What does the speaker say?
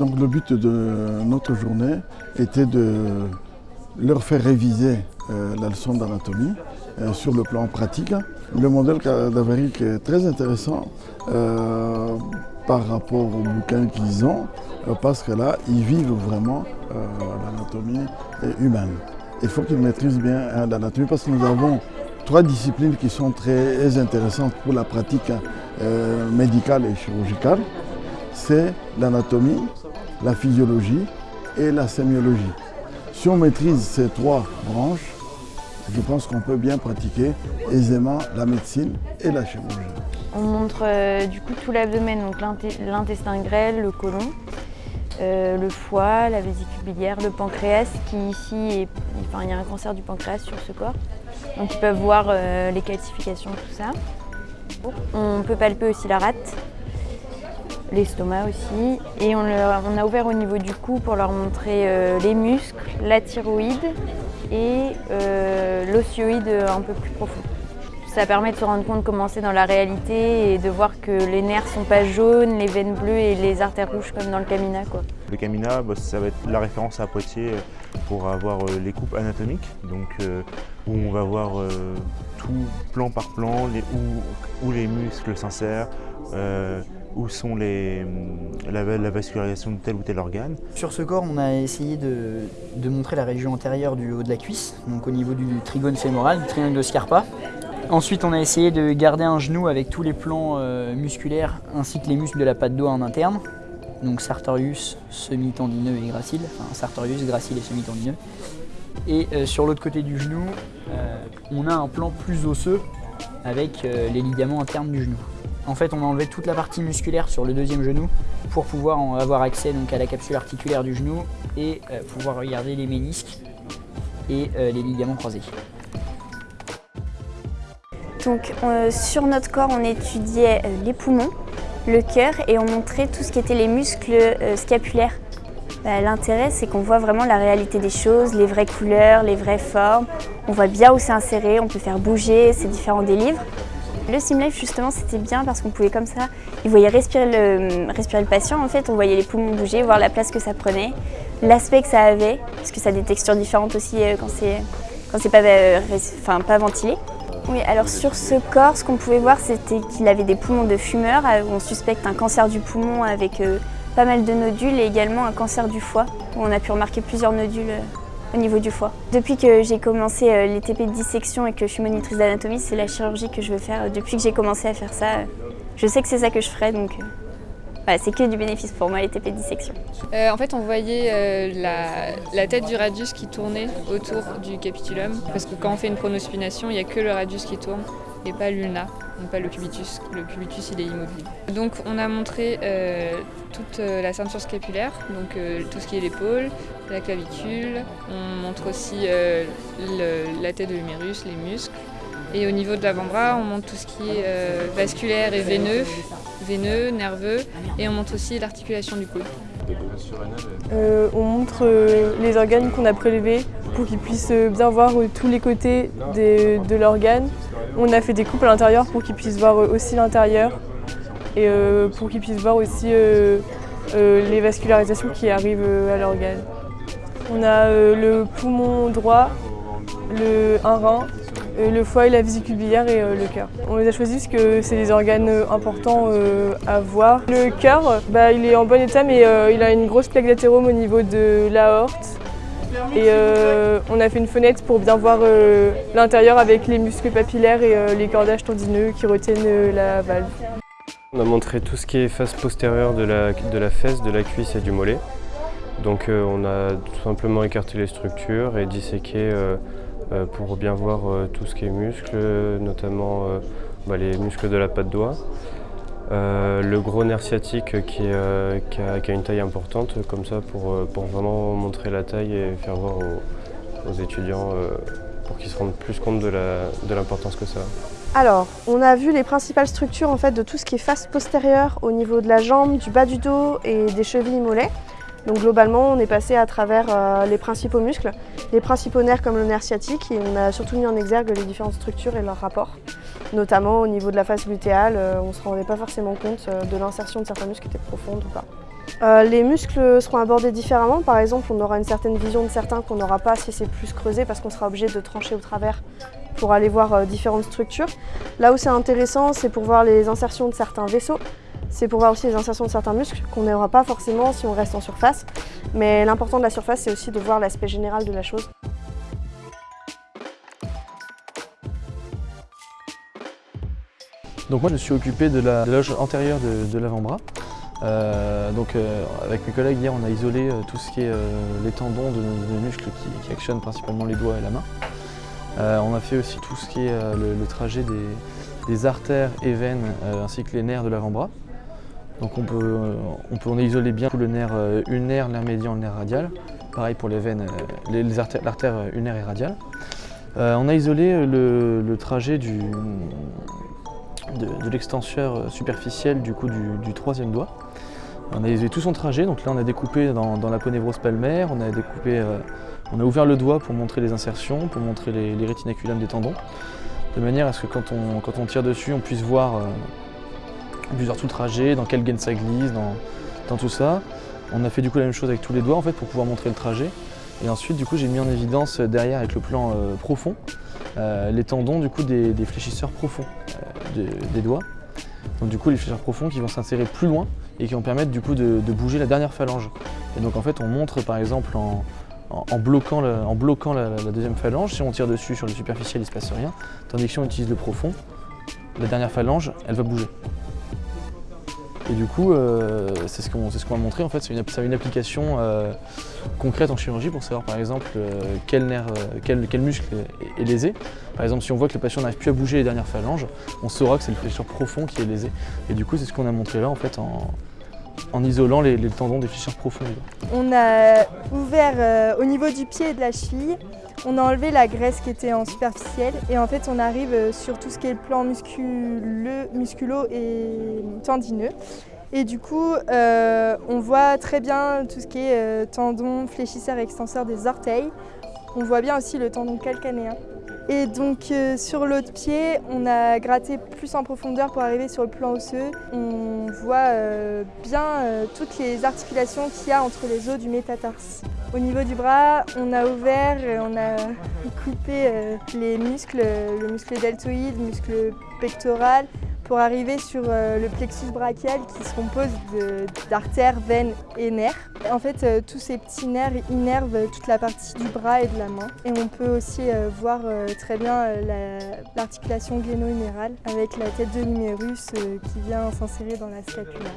Donc le but de notre journée était de leur faire réviser euh, la leçon d'anatomie euh, sur le plan pratique. Le modèle cadavérique est très intéressant euh, par rapport au bouquin qu'ils ont parce que là, ils vivent vraiment l'anatomie humaine. Il faut qu'ils maîtrisent bien hein, l'anatomie parce que nous avons trois disciplines qui sont très intéressantes pour la pratique médicale et chirurgicale. C'est l'anatomie, la physiologie et la sémiologie. Si on maîtrise ces trois branches, je pense qu'on peut bien pratiquer aisément la médecine et la chirurgie. On montre euh, du coup tout l'abdomen, donc l'intestin grêle, le côlon, euh, le foie, la vésicule biliaire, le pancréas qui ici, est, il y a un cancer du pancréas sur ce corps. Donc ils peuvent voir euh, les calcifications, tout ça. On peut palper aussi la rate, l'estomac aussi. Et on, a ouvert au niveau du cou pour leur montrer euh, les muscles, la thyroïde et euh, l'osioïde un peu plus profond. Ça permet de se rendre compte comment c'est dans la réalité et de voir que les nerfs sont pas jaunes, les veines bleues et les artères rouges comme dans le camina. Quoi. Le camina, bah, ça va être la référence à Poitiers pour avoir euh, les coupes anatomiques, donc où on va voir tout plan par plan, les, où, où les muscles s'insèrent, où sont la, vascularisation de tel ou tel organe. Sur ce corps, on a essayé de, montrer la région antérieure du haut de la cuisse, donc au niveau du trigone fémoral, du triangle de Scarpa. Ensuite, on a essayé de garder un genou avec tous les plans euh, musculaires ainsi que les muscles de la patte doigt en interne. Donc sartorius, semi-tendineux et gracile, enfin sartorius, gracile et semi-tendineux. Et euh, sur l'autre côté du genou, euh, on a un plan plus osseux avec les ligaments internes du genou. En fait, on a enlevé toute la partie musculaire sur le deuxième genou pour pouvoir avoir accès donc, à la capsule articulaire du genou et euh, pouvoir regarder les ménisques et euh, les ligaments croisés. Donc, euh, sur notre corps, on étudiait les poumons, le cœur et on montrait tout ce qui était les muscles scapulaires. Bah, l'intérêt, c'est qu'on voit vraiment la réalité des choses, les vraies couleurs, les vraies formes. On voit bien où c'est inséré, on peut faire bouger, c'est différent des livres. Le SimLife justement c'était bien parce qu'on pouvait comme ça, ils voyaient respirer le, patient en fait, on voyait les poumons bouger, voir la place que ça prenait, l'aspect que ça avait, parce que ça a des textures différentes aussi euh, quand c'est quand c'est pas, euh, pas ventilé. Oui, alors sur ce corps, ce qu'on pouvait voir c'était qu'il avait des poumons de fumeur, euh, on suspecte un cancer du poumon avec pas mal de nodules et également un cancer du foie, où on a pu remarquer plusieurs nodules au niveau du foie. Depuis que j'ai commencé euh, les TP de dissection et que je suis monitrice d'anatomie, c'est la chirurgie que je veux faire. Depuis que j'ai commencé à faire ça, je sais que c'est ça que je ferai, donc euh, c'est que du bénéfice pour moi les TP dissection. Euh, en fait, on voyait la, tête du radius qui tournait autour du capitulum, parce que quand on fait une pronospination, il n'y a que le radius qui tourne et pas l'ulna, donc pas le cubitus. Le cubitus, il est immobile. Donc on a montré euh, toute euh, la ceinture scapulaire, donc euh, tout ce qui est l'épaule, la clavicule. On montre aussi la tête de l'humérus, les muscles. Et au niveau de l'avant-bras, on montre tout ce qui est vasculaire et veineux, veineux, nerveux, et on montre aussi l'articulation du coude. on montre les organes qu'on a prélevés pour qu'ils puissent bien voir tous les côtés de l'organe on a fait des coupes à l'intérieur pour qu'ils puissent voir aussi l'intérieur et euh, pour qu'ils puissent voir aussi euh, euh, les vascularisations qui arrivent à l'organe. On a le poumon droit, le, un rein, le foie la vésicule et le cœur. On les a choisis parce que c'est des organes importants à voir. Le cœur, bah, il est en bon état mais il a une grosse plaque d'athérome au niveau de l'aorte et euh, on a fait une fenêtre pour bien voir euh, l'intérieur avec les muscles papillaires et euh, les cordages tendineux qui retiennent la valve. On a montré tout ce qui est face postérieure de la, de la fesse, de la cuisse et du mollet. Donc on a tout simplement écarté les structures et disséqué pour bien voir tout ce qui est muscles, notamment bah, les muscles de la patte doigt. Euh, le gros nerf sciatique qui, euh, a, une taille importante, comme ça, pour, euh, vraiment montrer la taille et faire voir aux, étudiants pour qu'ils se rendent plus compte de l'importance que ça a. Alors, on a vu les principales structures en fait, de tout ce qui est face postérieure au niveau de la jambe, du bas du dos et des chevilles mollets. Donc globalement, on est passé à travers les principaux muscles, les principaux nerfs comme le nerf sciatique et on a surtout mis en exergue les différentes structures et leurs rapports. Notamment au niveau de la face glutéale, euh, on ne se rendait pas forcément compte euh, de l'insertion de certains muscles qui étaient profondes ou pas. Euh, les muscles seront abordés différemment. Par exemple, on aura une certaine vision de certains qu'on n'aura pas si c'est plus creusé parce qu'on sera obligé de trancher au travers pour aller voir euh, différentes structures. Là où c'est intéressant, c'est pour voir les insertions de certains vaisseaux. C'est pour voir aussi les insertions de certains muscles qu'on n'aura pas forcément si on reste en surface. Mais l'important de la surface, c'est aussi de voir l'aspect général de la chose. Donc moi je suis occupé de la, loge antérieure de, l'avant-bras. Euh, donc euh, avec mes collègues hier on a isolé euh, tout ce qui est les tendons de nos muscles qui, actionnent principalement les doigts et la main. on a fait aussi tout ce qui est le, trajet des, artères et veines ainsi que les nerfs de l'avant-bras. Donc on peut, peut on a isolé bien le nerf ulnaire, le nerf médian, le nerf radial. Pareil pour les veines, l'artère ulnaire et radiale. on a isolé le trajet de, l'extenseur superficielle du, coup, du, troisième doigt. On a isolé tout son trajet, donc là on a découpé dans, la ponévrose palmaire, on a euh, on a ouvert le doigt pour montrer les insertions, pour montrer les, rétinaculums des tendons, de manière à ce que quand on, tire dessus, on puisse voir, euh, tout le trajet, dans quelle gaine ça glisse, dans, dans, tout ça. On a fait du coup la même chose avec tous les doigts en fait pour pouvoir montrer le trajet. Et ensuite du coup j'ai mis en évidence euh, derrière avec le plan profond les tendons du coup des fléchisseurs profonds des doigts. Donc du coup les fléchisseurs profonds qui vont s'insérer plus loin et qui vont permettre du coup de, bouger la dernière phalange. Et donc en fait on montre par exemple en, bloquant, en bloquant la, deuxième phalange, si on tire dessus sur le superficiel il ne se passe rien, tandis que si on utilise le profond, la dernière phalange elle va bouger. Et du coup, euh, c'est ce qu'on ce montré. En fait, c'est une, une, application euh, concrète en chirurgie pour savoir par exemple euh, quel, nerf, quel, muscle est, lésé. Par exemple, si on voit que le patient n'arrive plus à bouger les dernières phalanges, on saura que c'est le fléchisseur profond qui est lésé. Et du coup, c'est ce qu'on a montré là en fait en, isolant les, tendons des fléchisseurs profonds. On a ouvert au niveau du pied et de la cheville on a enlevé la graisse qui était en superficielle et en fait on arrive euh, sur tout ce qui est le plan musculo et tendineux. Et du coup, euh, on voit très bien tout ce qui est euh, tendon fléchisseur et extenseur des orteils. On voit bien aussi le tendon calcanéen. Et donc sur l'autre pied, on a gratté plus en profondeur pour arriver sur le plan osseux. On voit bien toutes les articulations qu'il y a entre les os du métatarse. Au niveau du bras, on a ouvert, on a coupé euh, les muscles, le muscle deltoïde, le muscle pectoral, pour arriver sur euh, le plexus brachial qui se compose d'artères, veines et nerfs. En fait, euh, tous ces petits nerfs innervent toute la partie du bras et de la main. Et on peut aussi voir très bien l'articulation gléno-humérale avec la tête de l'humérus qui vient s'insérer dans la scapula.